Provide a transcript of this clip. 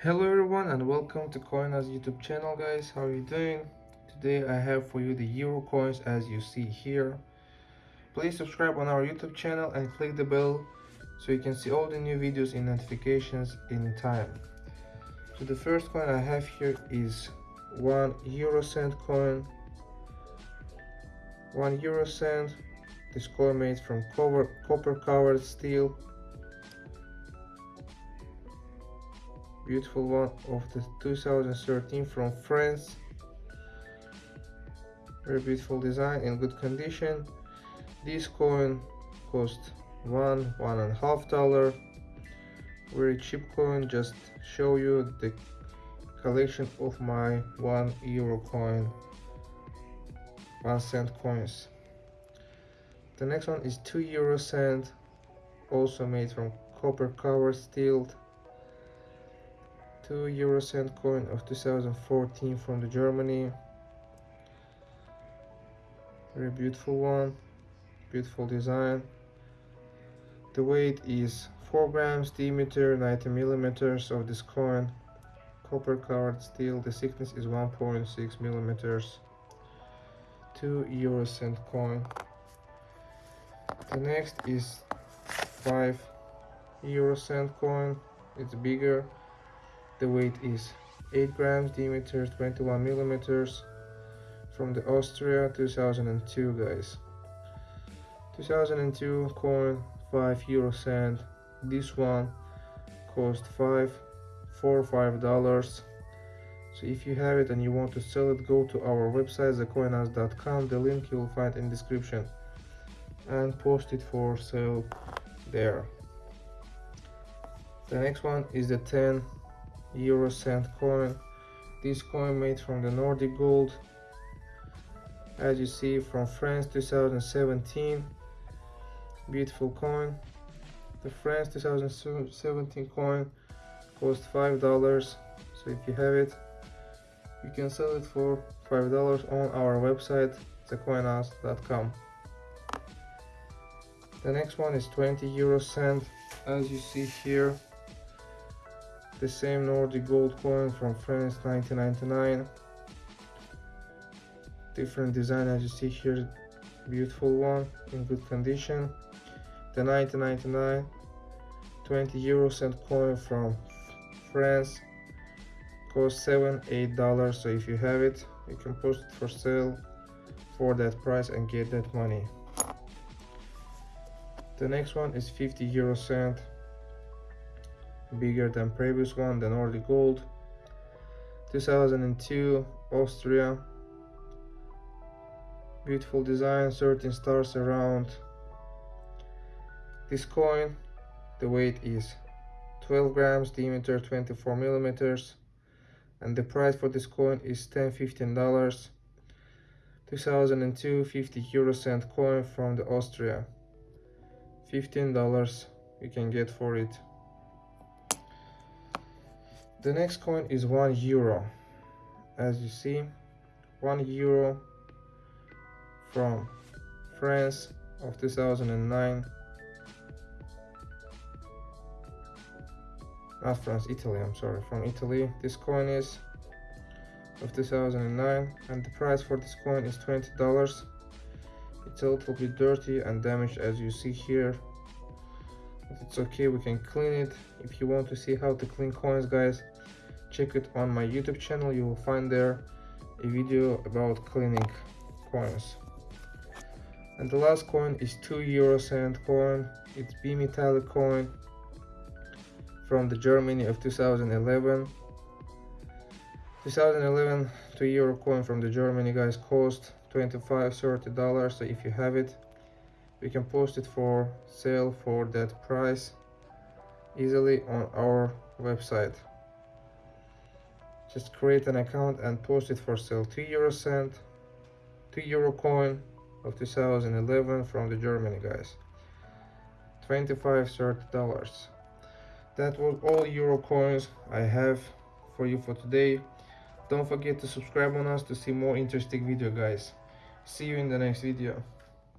hello everyone and welcome to coinaz youtube channel guys. How are you doing? Today i have for you the euro coins as you see here. Please subscribe on our youtube channel and click the bell so you can see all the new videos in notifications in time so the first coin i have here is one euro cent coin. One euro cent. This coin made from cover, copper covered steel beautiful one of the 2013 from France. Very beautiful design in good condition. This coin cost one one and a half dollar. Very cheap coin just show you the collection of my one euro coin. One cent coins. The next one is two euro cent also made from copper covered steel 2 euro cent coin of 2014 from the Germany. Very beautiful one beautiful design. The weight is 4 grams diameter 90 millimeters of this coin. Copper covered steel the thickness is 1.6 millimeters. 2 euro cent coin. The next is 5 euro cent coin. It's bigger the weight is 8 grams diameter 21 millimeters from the austria 2002 guys. 2002 coin 5 euro cent. This one cost 5 4 5 dollars. So if you have it and you want to sell it go to our website thecoinaz.com the link you will find in description. And post it for sale there. The next one is the 10 euro cent coin. This coin made from the nordic gold as you see from france 2017 beautiful coin. The france 2017 coin cost five dollars. So if you have it you can sell it for five dollars on our website thecoinaz.com the next one is 20 euro cent as you see here the same Nordic gold coin from France 1999 different design as you see here beautiful one in good condition. The 1999 20 euro cent coin from France cost 7 8 dollars. So if you have it you can post it for sale for that price and get that money. The next one is 50 euro cent bigger than previous one the Nordic Gold. 2002 Austria. Beautiful design 13 stars around. This coin the weight is 12 grams diameter 24 millimeters and the price for this coin is 10 15 dollars. 2002 50 euro cent coin from the Austria. 15 dollars you can get for it the next coin is one euro. As you see one euro from france of 2009 not france italy i'm sorry from italy. This coin is of 2009 and the price for this coin is 20 dollars. It's a little bit dirty and damaged as you see here it's okay we can clean it. If you want to see how to clean coins guys check it on my youtube channel. You will find there a video about cleaning coins. And the last coin is 2 euro cent coin. It's bimetallic coin from the germany of 2011 2011 2 euro coin from the germany guys cost 25 30 dollars. So if you have it we can post it for sale for that price easily on our website. Just create an account and post it for sale. 2 euro cent 2 euro coin of 2011 from the Germany guys. 25 30 dollars. That was all euro coins I have for you for today. Don't forget to subscribe on us to see more interesting video guys. See you in the next video